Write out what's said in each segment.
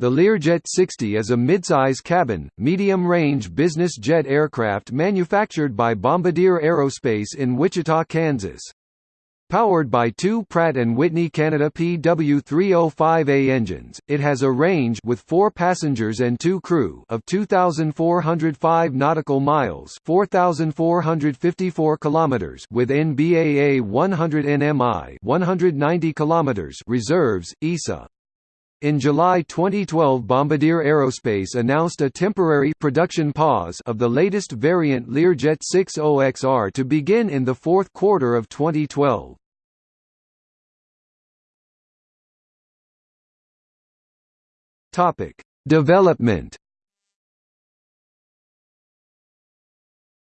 The Learjet 60 is a midsize cabin, medium-range business jet aircraft manufactured by Bombardier Aerospace in Wichita, Kansas. Powered by two Pratt & Whitney Canada PW305A engines, it has a range with 4 passengers and 2 crew of 2405 nautical miles, 4454 kilometers with NBAA 100 nmi, 190 kilometers reserves EASA. In July 2012 Bombardier Aerospace announced a temporary production pause of the latest variant Learjet 60XR to begin in the fourth quarter of 2012. Development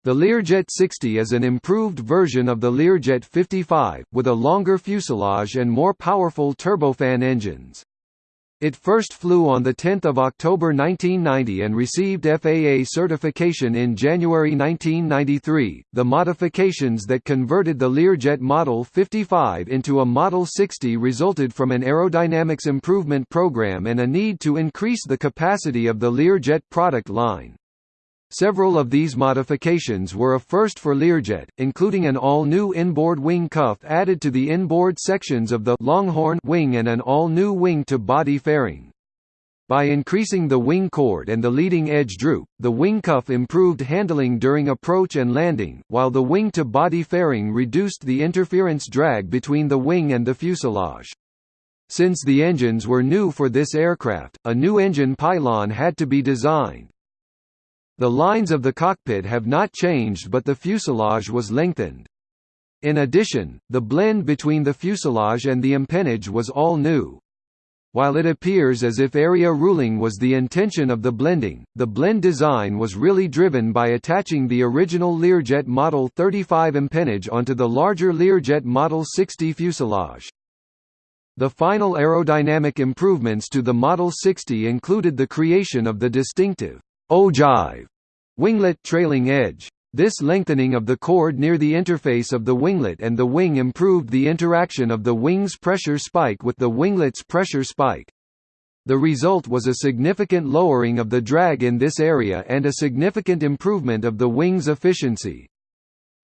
The Learjet 60 is an improved version of the Learjet 55, with a longer fuselage and more powerful turbofan engines. It first flew on 10 October 1990 and received FAA certification in January 1993. The modifications that converted the Learjet Model 55 into a Model 60 resulted from an aerodynamics improvement program and a need to increase the capacity of the Learjet product line. Several of these modifications were a first for Learjet, including an all-new inboard wing cuff added to the inboard sections of the Longhorn wing and an all-new wing-to-body fairing. By increasing the wing chord and the leading edge droop, the wing cuff improved handling during approach and landing, while the wing-to-body fairing reduced the interference drag between the wing and the fuselage. Since the engines were new for this aircraft, a new engine pylon had to be designed. The lines of the cockpit have not changed but the fuselage was lengthened. In addition, the blend between the fuselage and the empennage was all new. While it appears as if area ruling was the intention of the blending, the blend design was really driven by attaching the original Learjet Model 35 empennage onto the larger Learjet Model 60 fuselage. The final aerodynamic improvements to the Model 60 included the creation of the distinctive ogive winglet trailing edge. This lengthening of the chord near the interface of the winglet and the wing improved the interaction of the wing's pressure spike with the winglet's pressure spike. The result was a significant lowering of the drag in this area and a significant improvement of the wing's efficiency.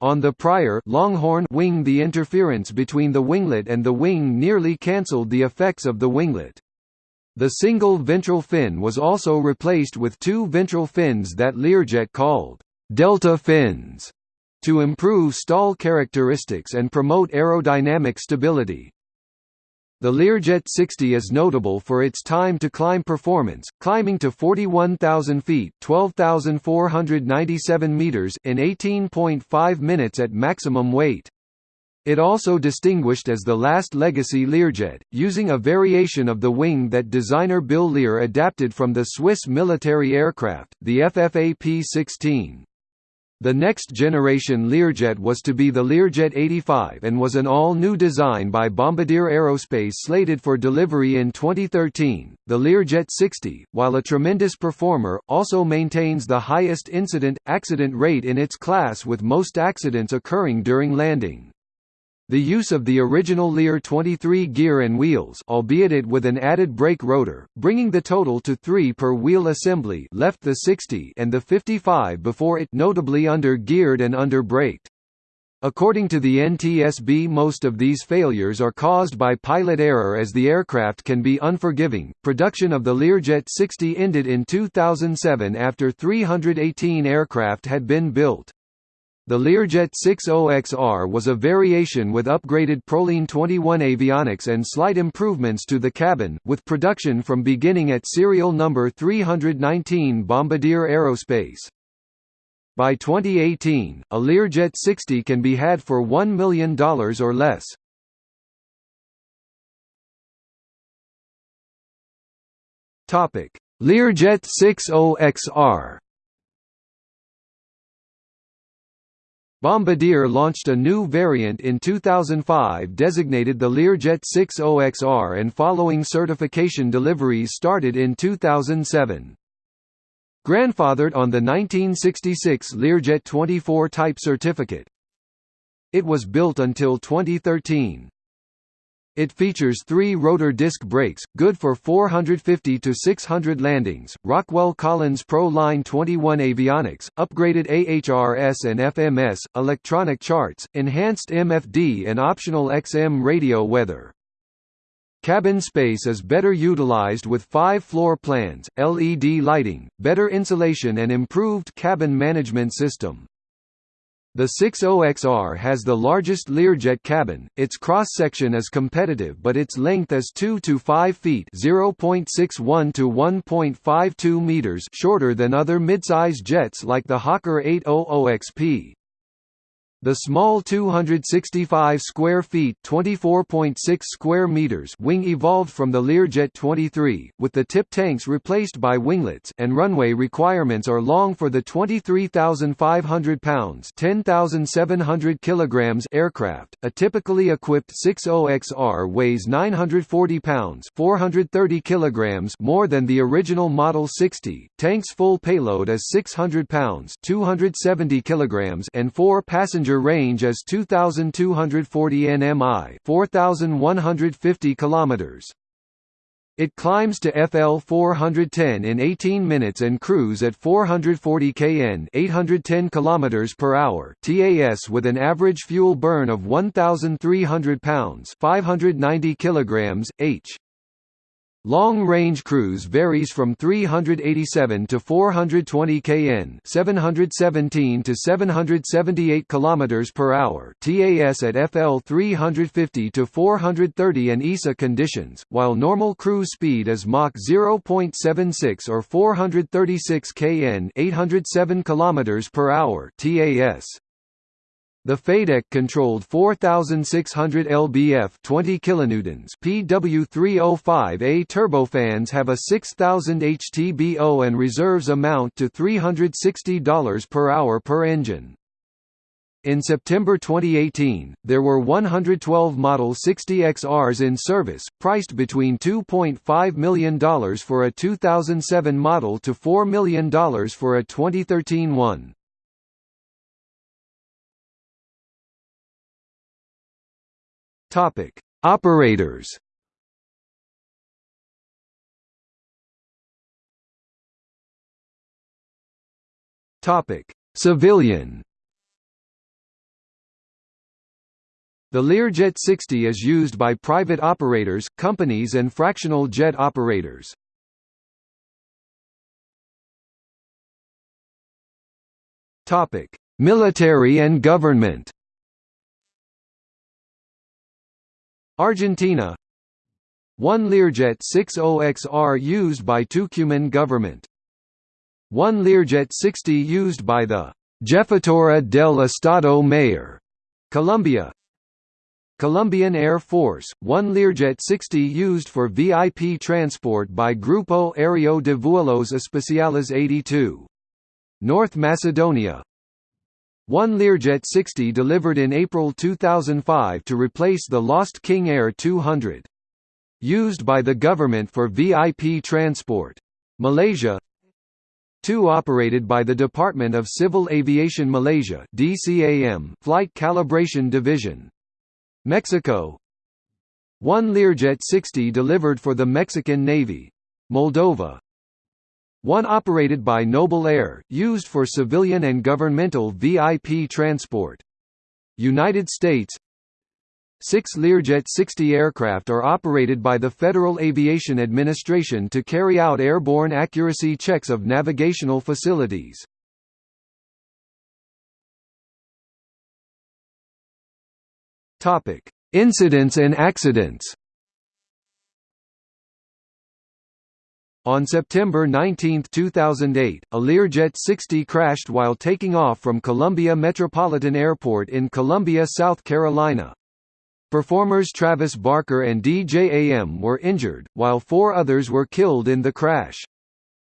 On the prior Longhorn wing the interference between the winglet and the wing nearly cancelled the effects of the winglet. The single ventral fin was also replaced with two ventral fins that Learjet called «delta fins» to improve stall characteristics and promote aerodynamic stability. The Learjet 60 is notable for its time to climb performance, climbing to 41,000 feet (12,497 meters) in 18.5 minutes at maximum weight. It also distinguished as the last legacy Learjet, using a variation of the wing that designer Bill Lear adapted from the Swiss military aircraft, the FFA P-16. The next generation Learjet was to be the Learjet 85 and was an all-new design by Bombardier Aerospace slated for delivery in 2013. The Learjet 60, while a tremendous performer, also maintains the highest incident accident rate in its class with most accidents occurring during landing. The use of the original Lear 23 gear and wheels albeit it with an added brake rotor, bringing the total to three per wheel assembly left the 60 and the 55 before it notably under-geared and under-braked. According to the NTSB most of these failures are caused by pilot error as the aircraft can be unforgiving. Production of the Learjet 60 ended in 2007 after 318 aircraft had been built. The Learjet 60XR was a variation with upgraded Proline 21 avionics and slight improvements to the cabin, with production from beginning at serial number 319 Bombardier Aerospace. By 2018, a Learjet 60 can be had for $1 million or less. Learjet 60XR Bombardier launched a new variant in 2005 designated the Learjet 60XR and following certification deliveries started in 2007. Grandfathered on the 1966 Learjet 24 type certificate. It was built until 2013. It features three rotor disc brakes, good for 450 to 600 landings, Rockwell Collins Pro Line 21 avionics, upgraded AHRS and FMS, electronic charts, enhanced MFD and optional XM radio weather. Cabin space is better utilized with five floor plans, LED lighting, better insulation and improved cabin management system. The 60XR has the largest Learjet cabin, its cross-section is competitive but its length is 2 to 5 feet 0.61 to 1.52 meters shorter than other midsize jets like the Hawker 800XP. The small 265 square feet (24.6 square meters) wing evolved from the Learjet 23, with the tip tanks replaced by winglets, and runway requirements are long for the 23,500 pounds (10,700 kilograms) aircraft. A typically equipped 60XR weighs 940 pounds (430 kilograms) more than the original Model 60. Tank's full payload is 600 pounds (270 kilograms) and four passenger passenger range is 2240 nmi, 4150 kilometers. It climbs to FL 410 in 18 minutes and cruise at 440 kn 810 km per hour TAS with an average fuel burn of 1,300 pounds 590 kilograms, h. Long-range cruise varies from 387 to 420 kn, 717 to 778 km per hour, TAS at FL 350 to 430 and ISA conditions, while normal cruise speed is Mach 0.76 or 436 kn, 807 km per hour, TAS. The FADEC controlled 4600 lbf 20 kilonewtons PW305A turbofans have a 6000 HTBO and reserves amount to $360 per hour per engine. In September 2018, there were 112 Model 60XRs in service, priced between $2.5 million for a 2007 model to $4 million for a 2013 one. Topic: Operators. Topic: Civilian. The Learjet 60 is used by private operators, companies and fractional jet operators. Topic: Military and government. Argentina. One Learjet 60XR used by Tucumán government. One Learjet 60 used by the Jefatura del Estado Mayor, Colombia. Colombian Air Force, one Learjet 60 used for VIP transport by Grupo Aéreo de Vuelos Especiales 82. North Macedonia one Learjet 60 delivered in April 2005 to replace the lost King Air 200. Used by the government for VIP transport. Malaysia Two operated by the Department of Civil Aviation Malaysia DCAM Flight Calibration Division. Mexico One Learjet 60 delivered for the Mexican Navy. Moldova one operated by Nobil Air, used for civilian and governmental VIP transport. United States Six Learjet 60 aircraft are operated by the Federal Aviation Administration to carry out airborne accuracy checks of navigational facilities. Incidents and accidents On September 19, 2008, a Learjet 60 crashed while taking off from Columbia Metropolitan Airport in Columbia, South Carolina. Performers Travis Barker and DJ AM were injured, while four others were killed in the crash.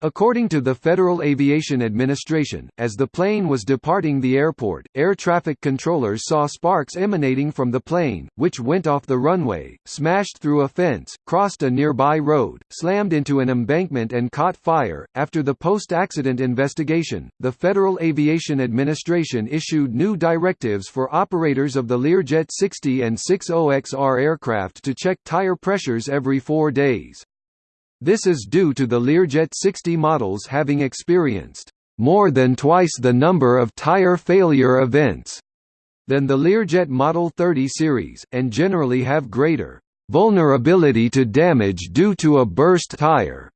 According to the Federal Aviation Administration, as the plane was departing the airport, air traffic controllers saw sparks emanating from the plane, which went off the runway, smashed through a fence, crossed a nearby road, slammed into an embankment and caught fire. After the post-accident investigation, the Federal Aviation Administration issued new directives for operators of the Learjet 60 and 60XR aircraft to check tire pressures every 4 days. This is due to the Learjet 60 models having experienced more than twice the number of tire failure events than the Learjet Model 30 series, and generally have greater vulnerability to damage due to a burst tire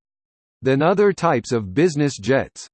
than other types of business jets.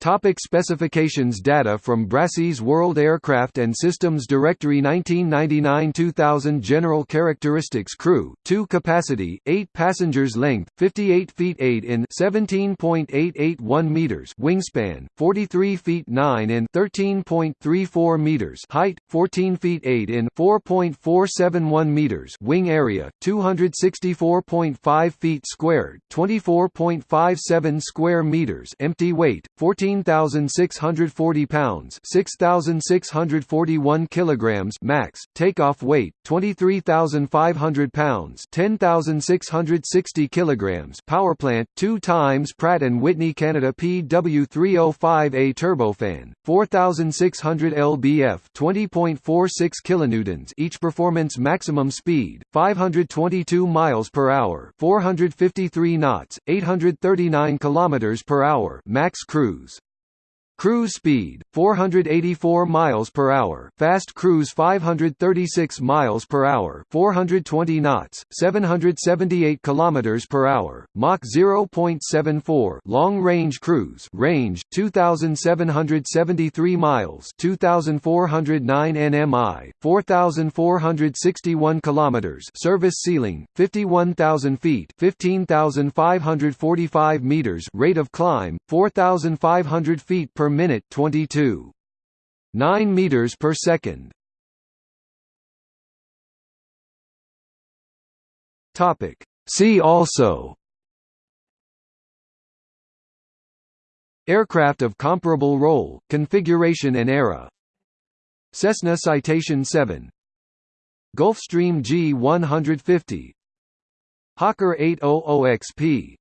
Topic specifications. Data from Brassey's World Aircraft and Systems Directory 1999-2000 General characteristics Crew, 2 capacity, 8 passengers Length, 58 feet 8 in 17.881 meters Wingspan, 43 feet 9 in 13.34 meters Height, 14 feet 8 in 4.471 meters Wing area, 264.5 feet squared 24.57 square meters Empty weight, 14 14,640 pounds 6,641 kilograms max, takeoff weight, 23,500 pounds 10,660 kilograms powerplant, 2 times Pratt & Whitney Canada PW305A turbofan, 4,600 lbf 20.46 kilonewtons each performance maximum speed, 522 miles per hour 453 knots, 839 kilometers per hour max cruise. Cruise speed 484 miles per hour, fast cruise 536 miles per hour, 420 knots, 778 kilometers per hour, Mach 0.74, long range cruise, range 2773 miles, 2409 nmi, 4461 kilometers, service ceiling 51000 feet, 15545 meters, rate of climb 4500 feet per minute 22. 9 meters per second. Topic. See also. Aircraft of comparable role, configuration and era. Cessna Citation 7 Gulfstream G150 Hawker 800XP